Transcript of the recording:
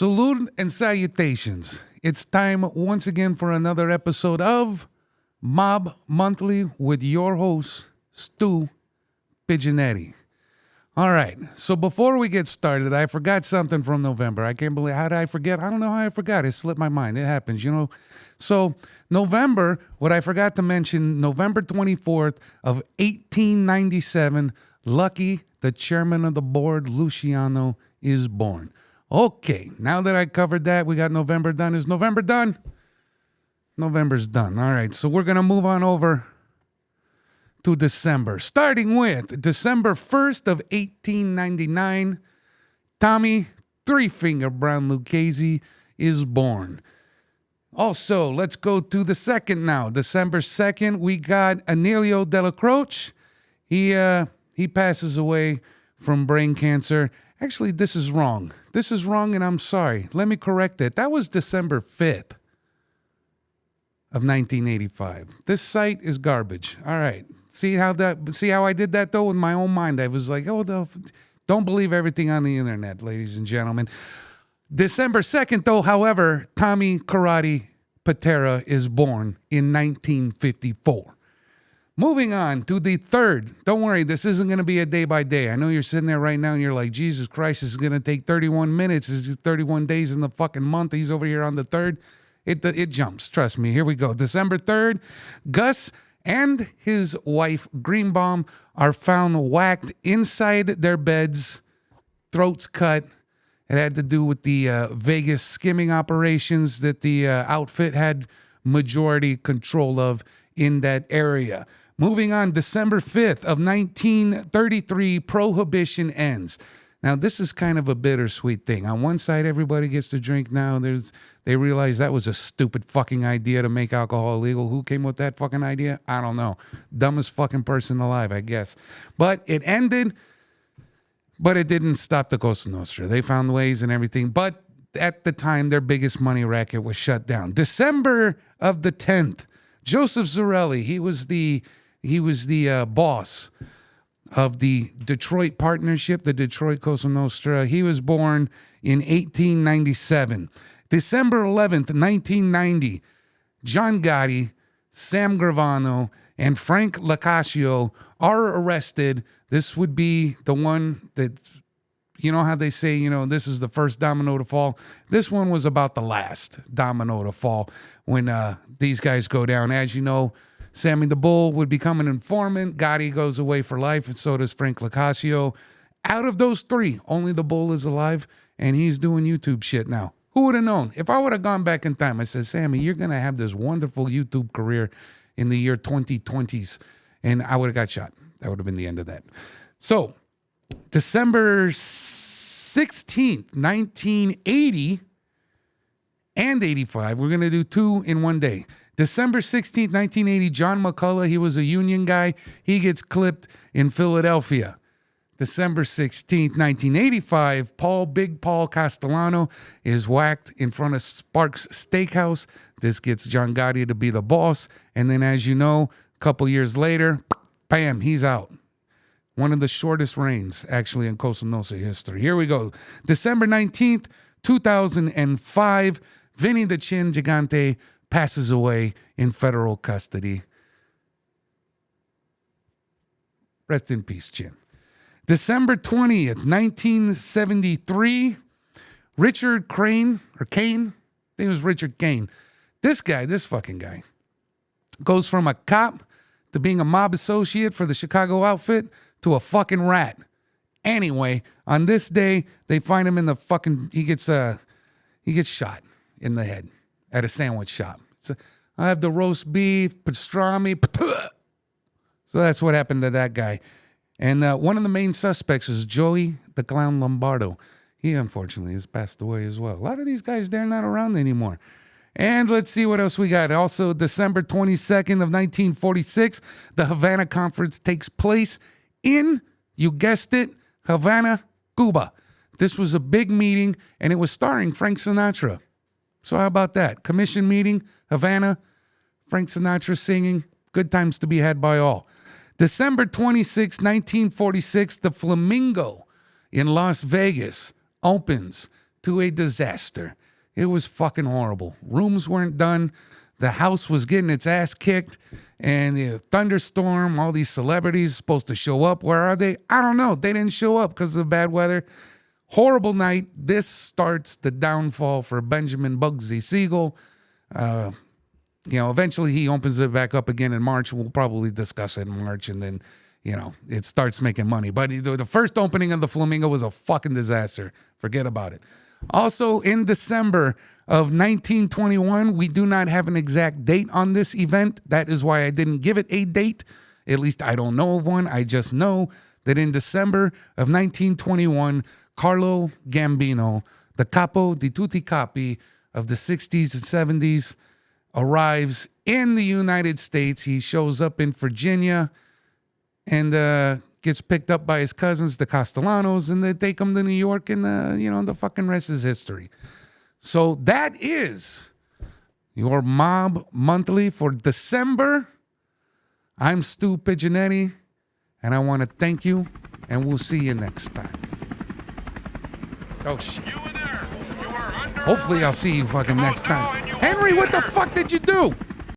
Salute and salutations. It's time once again for another episode of Mob Monthly with your host, Stu Pigeonetti. All right, so before we get started, I forgot something from November. I can't believe, how did I forget? I don't know how I forgot. It slipped my mind. It happens, you know. So, November, what I forgot to mention, November 24th of 1897, Lucky, the chairman of the board, Luciano, is born. Okay, now that I covered that, we got November done. Is November done? November's done. All right, so we're going to move on over to December, starting with December 1st of 1899. Tommy Three Finger Brown Lucchese is born. Also, let's go to the second now. December 2nd, we got Emilio Dellacroce. He uh he passes away from brain cancer. Actually, this is wrong. This is wrong, and I'm sorry. Let me correct it. That was December 5th of 1985. This site is garbage. All right. See how that see how I did that though with my own mind. I was like, oh the don't believe everything on the internet, ladies and gentlemen. December 2nd, though, however, Tommy Karate Pitera is born in 1954. Moving on to the third. Don't worry, this isn't going to be a day by day. I know you're sitting there right now and you're like, Jesus Christ, this is going to take 31 minutes. This is 31 days in the fucking month. He's over here on the third. It, it jumps. Trust me. Here we go. December 3rd, Gus and his wife, Greenbaum, are found whacked inside their beds, throats cut. It had to do with the uh, Vegas skimming operations that the uh, outfit had majority control of in that area. Moving on, December 5th of 1933, prohibition ends. Now, this is kind of a bittersweet thing. On one side, everybody gets to drink now. There's they realize that was a stupid fucking idea to make alcohol illegal. Who came with that fucking idea? I don't know. Dumbest fucking person alive, I guess. But it ended, but it didn't stop the Cosa Nostra. They found ways and everything. But at the time, their biggest money racket was shut down. December of the 10th, Joseph Zerilli, he was the he was the uh, boss of the Detroit Partnership, the Detroit Cosa Nostra. He was born in 1897. December 11th, 1990, John Gotti, Sam Gravano, and Frank Locascio are arrested. This would be the one that, you know how they say, you know, this is the first domino to fall. This one was about the last domino to fall when uh, these guys go down. As you know, Sammy the Bull would become an informant. Gotti goes away for life, and so does Frank Locascio. Out of those three, only the Bull is alive, and he's doing YouTube shit now. Who would have known? If I would have gone back in time, I said, Sammy, you're going to have this wonderful YouTube career in the year 2020s, and I would have got shot. That would have been the end of that. So, December 16th, 1980 and 85, we're going to do two in one day. December 16th, 1980, John McCullough, he was a union guy. He gets clipped in Philadelphia. December 16th, 1985, Paul Big Paul Castellano is whacked in front of Sparks Steakhouse. This gets John Gotti to be the boss. And then, as you know, a couple years later, bam, he's out. One of the shortest reigns, actually, in Cosa Nostra history. Here we go. December 19th, 2005, Vinny the Chin Gigante passes away in federal custody. Rest in peace, Jim. December 20th, 1973, Richard Crane, or Cain, I think it was Richard Cain. This guy, this fucking guy, goes from a cop to being a mob associate for the Chicago outfit to a fucking rat. Anyway, on this day, they find him in the fucking, he gets, uh, he gets shot in the head at a sandwich shop. So I have the roast beef, pastrami. So that's what happened to that guy. And uh, one of the main suspects is Joey the Clown Lombardo. He unfortunately has passed away as well. A lot of these guys, they're not around anymore. And let's see what else we got. Also, December 22nd of 1946, the Havana Conference takes place in, you guessed it, Havana, Cuba. This was a big meeting, and it was starring Frank Sinatra. So how about that? Commission meeting, Havana, Frank Sinatra singing, good times to be had by all. December 26, 1946, the Flamingo in Las Vegas opens to a disaster. It was fucking horrible. Rooms weren't done. The house was getting its ass kicked, and the thunderstorm. All these celebrities supposed to show up. Where are they? I don't know. They didn't show up because of the bad weather. Horrible night. This starts the downfall for Benjamin Bugsy Siegel. Uh, you know, eventually he opens it back up again in March. We'll probably discuss it in March, and then you know it starts making money. But the first opening of the Flamingo was a fucking disaster. Forget about it. Also, in December of 1921, we do not have an exact date on this event. That is why I didn't give it a date. At least I don't know of one. I just know that in December of 1921, Carlo Gambino, the capo di tutti capi of the 60s and 70s, arrives in the United States. He shows up in Virginia and uh, gets picked up by his cousins, the Castellanos, and they take him to New York, and uh, you know the fucking rest is history. So that is your Mob Monthly for December. I'm Stu Pigeonetti, and I want to thank you, and we'll see you next time. Oh shit. Hopefully I'll see you fucking next time. Henry, what the fuck did you do?